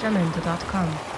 jamendo.com.